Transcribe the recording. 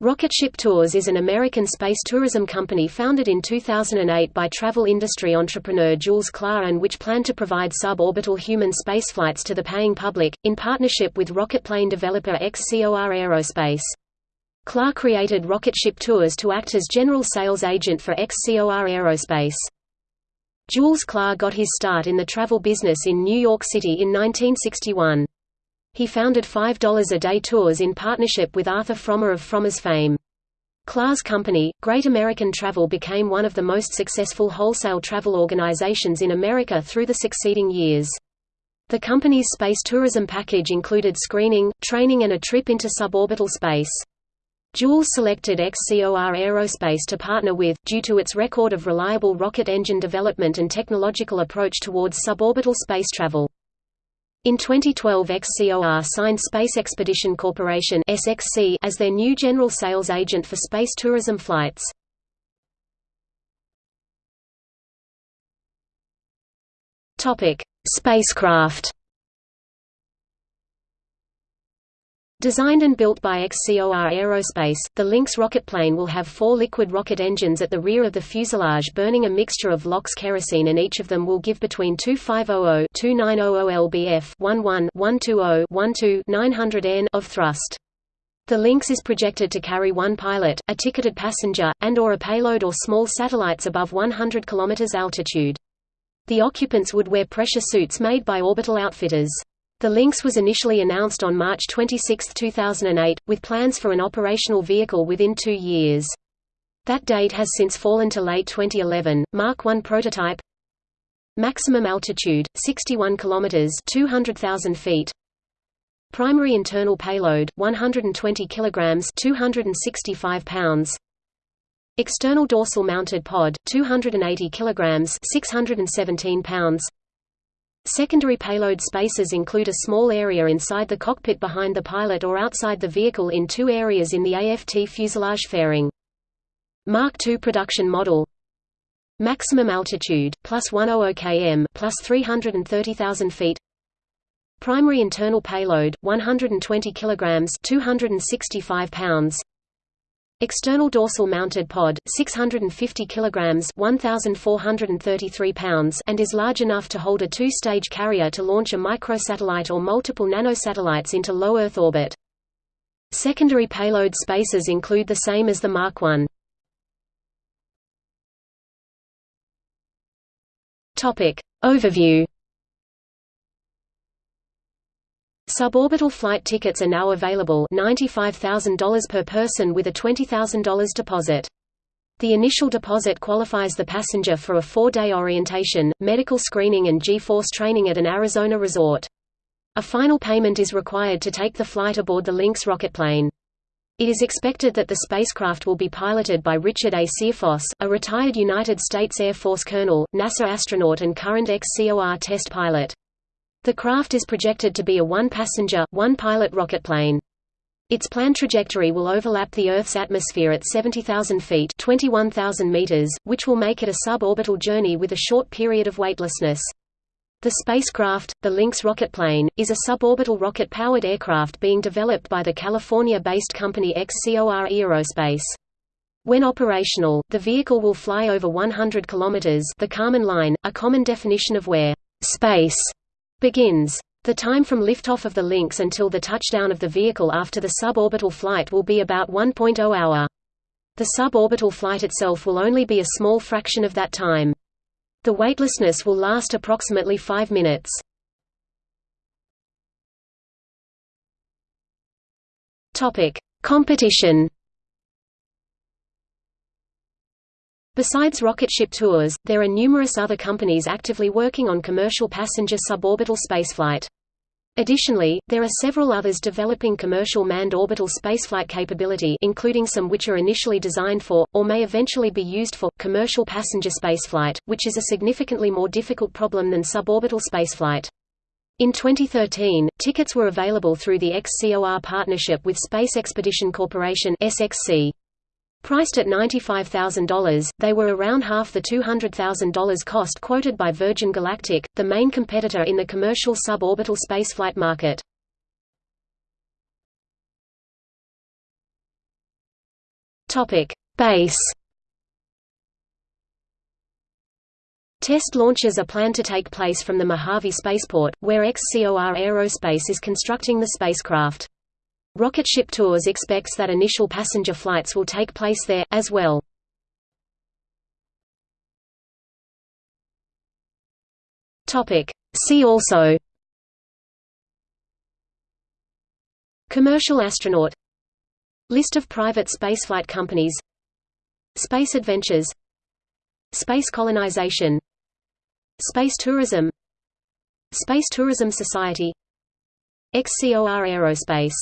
Rocket Ship Tours is an American space tourism company founded in 2008 by travel industry entrepreneur Jules Klar and which planned to provide suborbital human spaceflights to the paying public, in partnership with rocket plane developer XCOR Aerospace. Klar created Rocketship Tours to act as general sales agent for XCOR Aerospace. Jules Klar got his start in the travel business in New York City in 1961. He founded $5 a day tours in partnership with Arthur Frommer of Frommer's fame. Klar's company, Great American Travel became one of the most successful wholesale travel organizations in America through the succeeding years. The company's space tourism package included screening, training and a trip into suborbital space. Jules selected XCOR Aerospace to partner with, due to its record of reliable rocket engine development and technological approach towards suborbital space travel. In 2012 XCOR signed Space Expedition Corporation SXC as their new general sales agent for space tourism flights. Spacecraft Designed and built by XCOR Aerospace, the Lynx rocketplane will have four liquid rocket engines at the rear of the fuselage burning a mixture of LOX kerosene and each of them will give between 2500-2900 lbf 11-120-12-900 N of thrust. The Lynx is projected to carry one pilot, a ticketed passenger, and or a payload or small satellites above 100 km altitude. The occupants would wear pressure suits made by Orbital Outfitters. The Lynx was initially announced on March 26, 2008, with plans for an operational vehicle within two years. That date has since fallen to late 2011. Mark I prototype Maximum altitude 61 kilometers 200,000 feet. Primary internal payload 120 kilograms 265 pounds. External dorsal mounted pod 280 kilograms 617 pounds. Secondary payload spaces include a small area inside the cockpit behind the pilot or outside the vehicle in two areas in the AFT fuselage fairing. Mark II production model. Maximum altitude, plus 100 km plus 330,000 feet. Primary internal payload, 120 kg 265 pounds External dorsal mounted pod, 650 kg 1,433 pounds and is large enough to hold a two-stage carrier to launch a microsatellite or multiple nanosatellites into low Earth orbit. Secondary payload spaces include the same as the Mark I. Overview Suborbital flight tickets are now available $95,000 per person with a $20,000 deposit. The initial deposit qualifies the passenger for a four-day orientation, medical screening and G-force training at an Arizona resort. A final payment is required to take the flight aboard the Lynx rocketplane. It is expected that the spacecraft will be piloted by Richard A. Searfoss, a retired United States Air Force colonel, NASA astronaut and current XCOR test pilot. The craft is projected to be a one-passenger, one-pilot rocketplane. Its planned trajectory will overlap the Earth's atmosphere at 70,000 feet 21,000 meters, which will make it a suborbital journey with a short period of weightlessness. The spacecraft, the Lynx rocketplane, is a suborbital rocket-powered aircraft being developed by the California-based company XCOR Aerospace. When operational, the vehicle will fly over 100 kilometers the Kármán line, a common definition of where space begins. The time from liftoff of the Lynx until the touchdown of the vehicle after the suborbital flight will be about 1.0 hour. The suborbital flight itself will only be a small fraction of that time. The weightlessness will last approximately 5 minutes. Topic: Competition Besides rocket ship tours, there are numerous other companies actively working on commercial passenger suborbital spaceflight. Additionally, there are several others developing commercial manned orbital spaceflight capability including some which are initially designed for, or may eventually be used for, commercial passenger spaceflight, which is a significantly more difficult problem than suborbital spaceflight. In 2013, tickets were available through the XCOR partnership with Space Expedition Corporation SXC. Priced at $95,000, they were around half the $200,000 cost quoted by Virgin Galactic, the main competitor in the commercial suborbital spaceflight market. Base. Test launches are planned to take place from the Mojave Spaceport, where XCOR Aerospace is constructing the spacecraft. Rocket Ship Tours expects that initial passenger flights will take place there, as well. See also Commercial astronaut List of private spaceflight companies Space adventures Space colonization Space tourism Space Tourism Society XCOR Aerospace